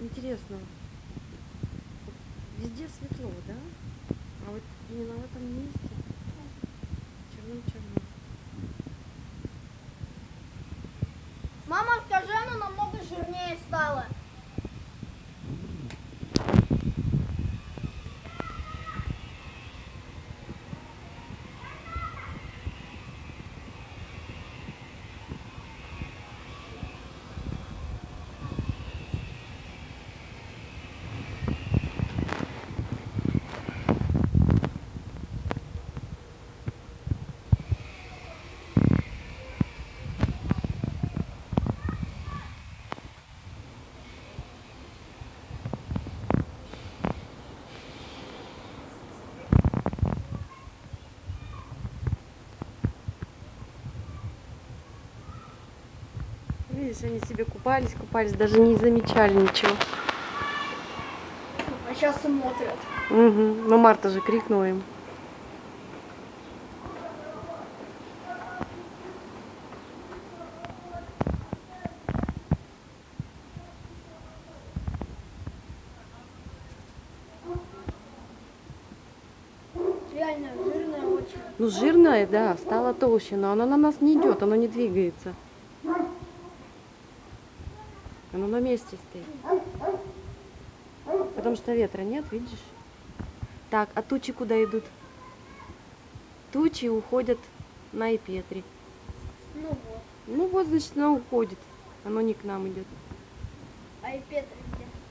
Интересно. Везде светло, да? А вот именно в этом месте Видишь, они себе купались, купались, даже не замечали ничего. А сейчас смотрят. Угу. Но Марта же крикнула им. Реально жирная очень. Ну, жирная, да, стала толще, но она на нас не идет, она не двигается. Оно на месте стоит. Потому что ветра нет, видишь? Так, а тучи куда идут? Тучи уходят на Ипетри. Ну вот. Ну вот, значит, она уходит. Оно не к нам идет. А и Петр